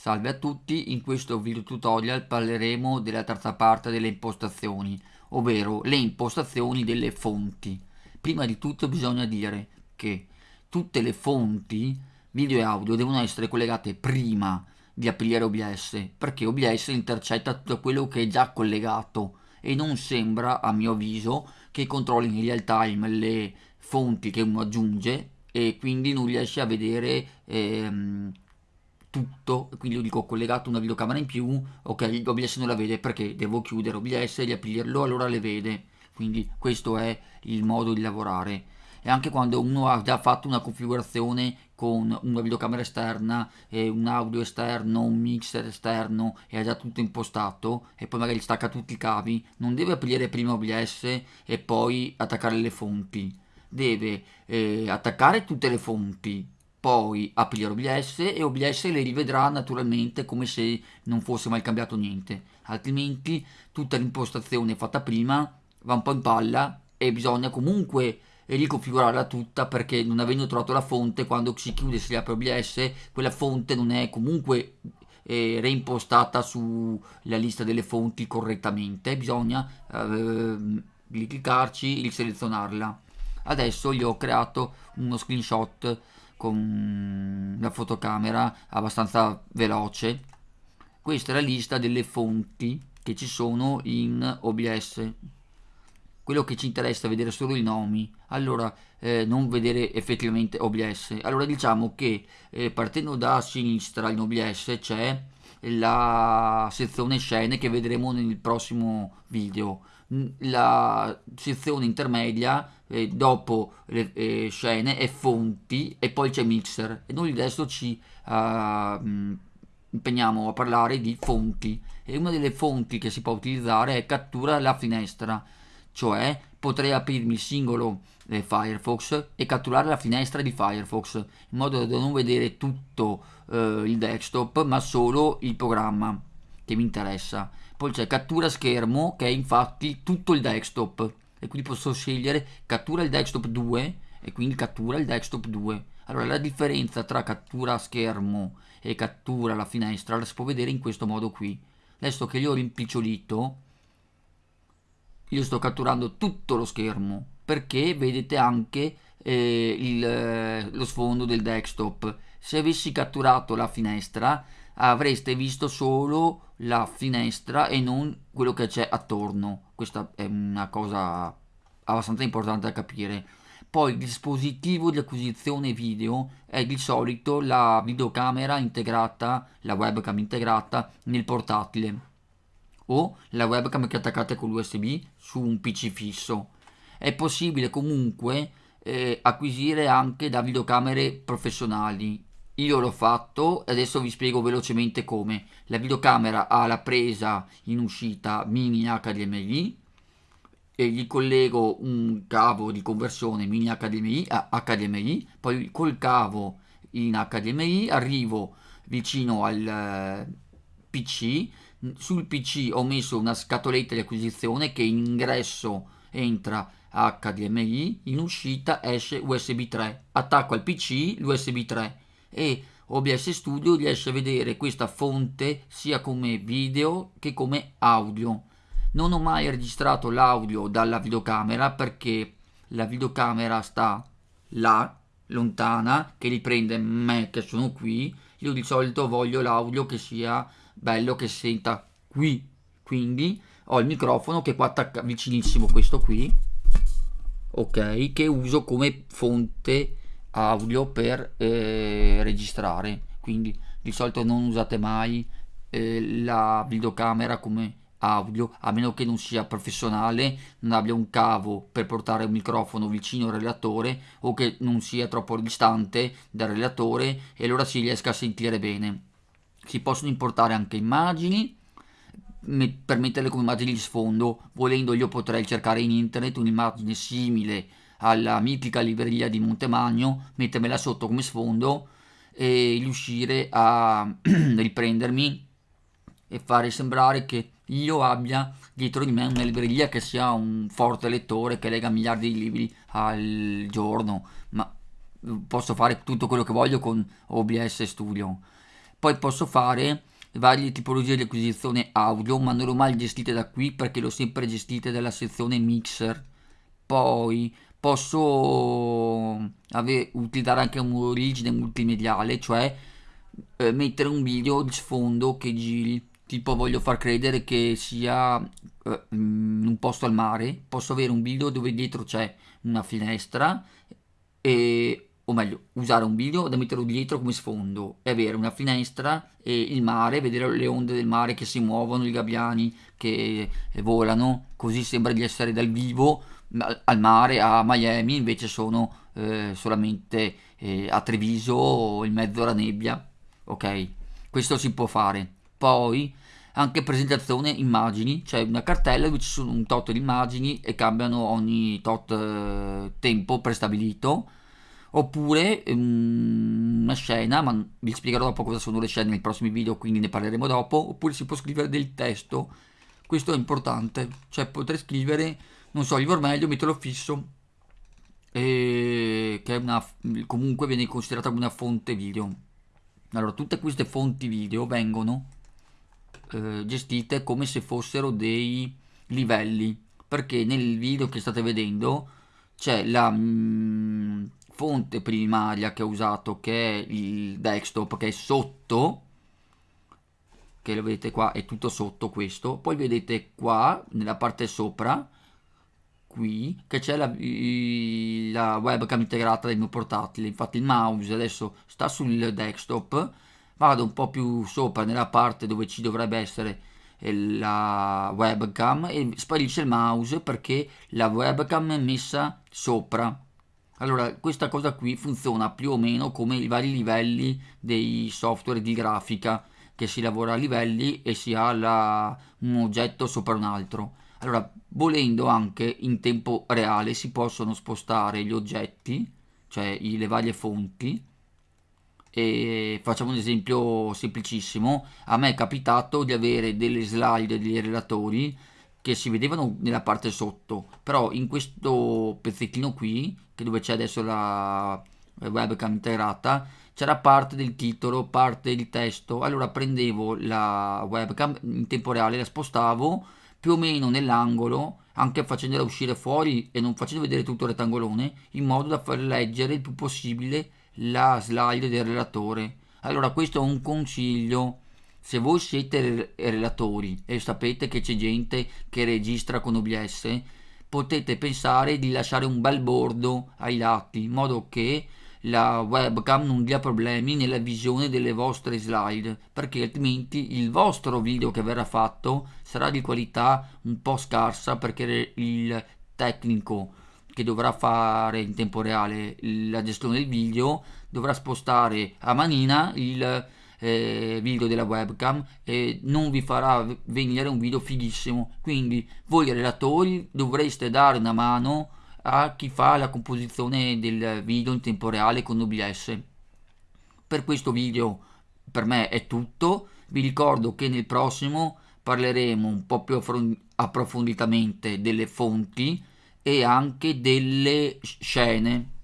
Salve a tutti, in questo video tutorial parleremo della terza parte delle impostazioni, ovvero le impostazioni delle fonti. Prima di tutto bisogna dire che tutte le fonti video e audio devono essere collegate prima di aprire OBS, perché OBS intercetta tutto quello che è già collegato e non sembra, a mio avviso, che controlli in real time le fonti che uno aggiunge e quindi non riesce a vedere ehm, tutto, quindi io dico collegato una videocamera in più, ok, OBS non la vede perché devo chiudere OBS e riaprirlo, allora le vede. Quindi questo è il modo di lavorare. E anche quando uno ha già fatto una configurazione con una videocamera esterna, e un audio esterno, un mixer esterno e ha già tutto impostato e poi magari stacca tutti i cavi, non deve aprire prima OBS e poi attaccare le fonti. Deve eh, attaccare tutte le fonti, poi aprire OBS e OBS le rivedrà naturalmente come se non fosse mai cambiato niente. Altrimenti tutta l'impostazione fatta prima va un po' in palla e bisogna comunque riconfigurarla tutta perché non avendo trovato la fonte quando si chiude e si apre OBS quella fonte non è comunque eh, reimpostata sulla lista delle fonti correttamente. Bisogna eh, cliccarci e selezionarla adesso gli ho creato uno screenshot con la fotocamera abbastanza veloce. Questa è la lista delle fonti che ci sono in OBS quello che ci interessa è vedere solo i nomi. Allora eh, non vedere effettivamente OBS allora diciamo che eh, partendo da sinistra in OBS c'è la sezione scene che vedremo nel prossimo video. La sezione intermedia eh, dopo le eh, scene è fonti e poi c'è mixer. E noi adesso ci uh, impegniamo a parlare di fonti. E una delle fonti che si può utilizzare è cattura la finestra cioè potrei aprirmi il singolo eh, Firefox e catturare la finestra di Firefox in modo da non vedere tutto eh, il desktop ma solo il programma che mi interessa. Poi c'è cattura schermo che è infatti tutto il desktop. E quindi posso scegliere cattura il desktop 2 e quindi cattura il desktop 2 allora la differenza tra cattura schermo e cattura la finestra la si può vedere in questo modo qui. Adesso che io ho rimpicciolito io sto catturando tutto lo schermo perché vedete anche eh, il, eh, lo sfondo del desktop. Se avessi catturato la finestra avreste visto solo la finestra e non quello che c'è attorno. Questa è una cosa abbastanza importante da capire. Poi il dispositivo di acquisizione video è di solito la videocamera integrata la webcam integrata nel portatile o la webcam che attaccate con l'usb su un pc fisso è possibile comunque eh, acquisire anche da videocamere professionali io l'ho fatto e adesso vi spiego velocemente come. La videocamera ha la presa in uscita mini HDMI e gli collego un cavo di conversione mini HDMI a HDMI, poi col cavo in HDMI arrivo vicino al PC, sul PC ho messo una scatoletta di acquisizione che in ingresso entra HDMI, in uscita esce USB 3, attacco al PC l'USB 3 e OBS Studio riesce a vedere questa fonte sia come video che come audio. Non ho mai registrato l'audio dalla videocamera perché la videocamera sta là, lontana, che riprende me che sono qui. Io di solito voglio l'audio che sia bello, che senta qui. Quindi. Ho il microfono che qua attacca vicinissimo questo qui, ok, che uso come fonte audio per eh, registrare. Quindi di solito non usate mai eh, la videocamera come audio a meno che non sia professionale non abbia un cavo per portare un microfono vicino al relatore o che non sia troppo distante dal relatore e allora si riesca a sentire bene si possono importare anche immagini per metterle come immagini di sfondo volendo io potrei cercare in internet un'immagine simile alla mitica libreria di Montemagno, mettermela sotto come sfondo e riuscire a riprendermi e fare sembrare che io abbia dietro di me una libreria che sia un forte lettore che lega miliardi di libri al giorno, ma posso fare tutto quello che voglio con OBS Studio. Poi posso fare varie tipologie di acquisizione audio ma non l'ho mai gestite da qui perché l'ho sempre gestite dalla sezione mixer. Poi posso ave- utilizzare anche un'origine multimediale cioè eh, mettere un video di sfondo che giri. Tipo voglio far credere che sia eh, in un posto al mare. Posso avere un video dove dietro c'è una finestra e o meglio, usare un video da metterlo dietro come sfondo e avere una finestra e il mare, vedere le onde del mare che si muovono, i gabbiani che volano, così sembra di essere dal vivo al mare a Miami, invece sono eh, solamente eh, a Treviso in mezzo alla nebbia. Ok, questo si può fare. Poi anche presentazione immagini, cioè una cartella dove ci sono un tot di immagini e cambiano ogni tot eh, tempo prestabilito oppure um, una scena, ma vi spiegherò dopo cosa sono le scene nei prossimi video, quindi ne parleremo dopo, oppure si può scrivere del testo, questo è importante, cioè potrei scrivere, non so, il vermelho, metterlo fisso, e che una, comunque viene considerata una fonte video. Allora, tutte queste fonti video vengono eh, gestite come se fossero dei livelli, perché nel video che state vedendo c'è la... Mm, fonte primaria che ho usato che è il desktop che è sotto che lo vedete qua è tutto sotto questo. Poi vedete qua nella parte sopra qui che c'è la, la, webcam integrata del mio portatile. Infatti il mouse adesso sta sul desktop vado un po' più sopra nella parte dove ci dovrebbe essere la webcam e sparisce il mouse perché la webcam è messa sopra allora, questa cosa qui funziona più o meno come i vari livelli dei software di grafica, che si lavora a livelli e si ha la, un oggetto sopra un altro. Allora, volendo anche in tempo reale si possono spostare gli oggetti, cioè le varie fonti, e facciamo un esempio semplicissimo. A me è capitato di avere delle slide dei relatori che si vedevano nella parte sotto, però in questo pezzettino qui, che dove c'è adesso la webcam integrata, c'era parte del titolo, parte del testo, allora prendevo la webcam in tempo reale, la spostavo più o meno nell'angolo, anche facendola uscire fuori e non facendo vedere tutto il rettangolone, in modo da far leggere il più possibile la slide del relatore. Allora questo è un consiglio se voi siete relatori e sapete che c'è gente che registra con OBS, potete pensare di lasciare un bel bordo ai lati, in modo che la webcam non dia problemi nella visione delle vostre slide, perché altrimenti il vostro video che verrà fatto sarà di qualità un po' scarsa perché il tecnico che dovrà fare in tempo reale la gestione del video dovrà spostare a manina il eh, video della webcam e non vi farà venire un video fighissimo. Quindi voi relatori dovreste dare una mano a chi fa la composizione del video in tempo reale con OBS per questo video per me è tutto. Vi ricordo che nel prossimo parleremo un po' più approfonditamente delle fonti e anche delle scene